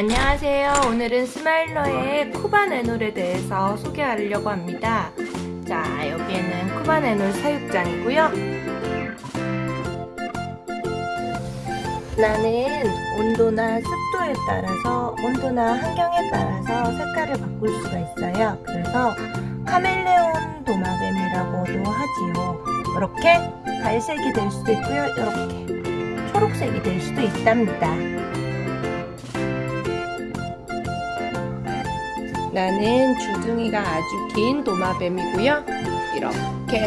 안녕하세요. 오늘은 스마일러의 쿠반 애놀에 대해서 소개하려고 합니다. 자, 여기에는 쿠반 애놀 사육장이고요. 나는 온도나 습도에 따라서 온도나 환경에 따라서 색깔을 바꿀 수가 있어요. 그래서 카멜레온 도마뱀이라고도 하지요. 이렇게 갈색이 될 수도 있고요. 이렇게 초록색이 될 수도 있답니다. 나는 주둥이가 아주 긴 도마뱀이고요. 이렇게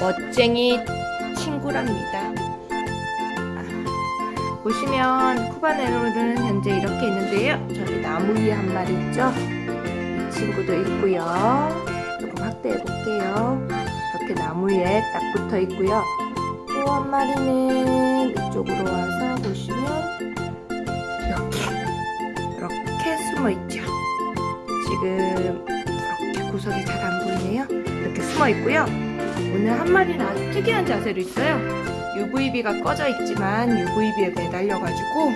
멋쟁이 친구랍니다. 아, 보시면 쿠바네로는 현재 이렇게 있는데요. 저기 나무 위에 한 마리 있죠? 이 친구도 있고요. 조금 확대해 볼게요. 이렇게 나무 위에 딱 붙어 있고요. 또 한 마리는 이쪽으로 와서 보시면 이렇게 이렇게 숨어 있죠. 지금 이렇게 구석이 잘 안 보이네요. 이렇게 숨어 있고요. 오늘 한 마리는 아주 특이한 자세로 있어요. UVB가 꺼져 있지만 UVB에 매달려 가지고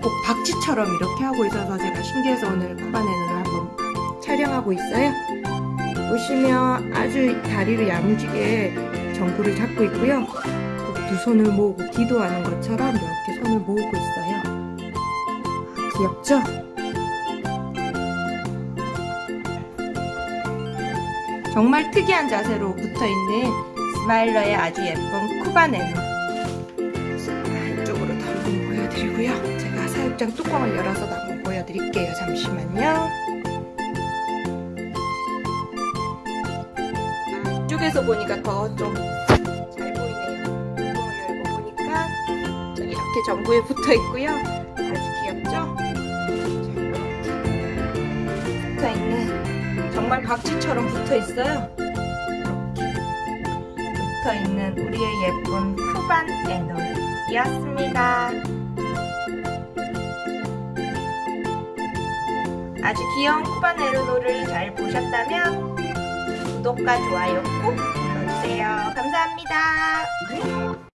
꼭 박쥐처럼 이렇게 하고 있어서 제가 신기해서 오늘 쿠바네를 한번 촬영하고 있어요. 보시면 아주 다리를 야무지게 전구를 잡고 있고요. 꼭두 손을 모으고 기도하는 것처럼 이렇게 손을 모으고 있어요. 아, 귀엽죠? 정말 특이한 자세로 붙어있는 스마일러의 아주 예쁜 쿠바네노. 이쪽으로도 한번 보여드리고요. 제가 사육장 뚜껑을 열어서도 한번 보여드릴게요. 잠시만요. 이쪽에서 보니까 더좀잘 보이네요. 뚜껑을 열고 보니까 저기 이렇게 전구에 붙어 있고요. 아주 귀엽죠? 붙어 있는 정말 박쥐처럼 붙어 있어요. 이렇게 붙어 있는 우리의 예쁜 쿠반 애놀이었습니다. 아주 귀여운 쿠반 애놀을 잘 보셨다면 구독과 좋아요 꼭 눌러주세요. 감사합니다.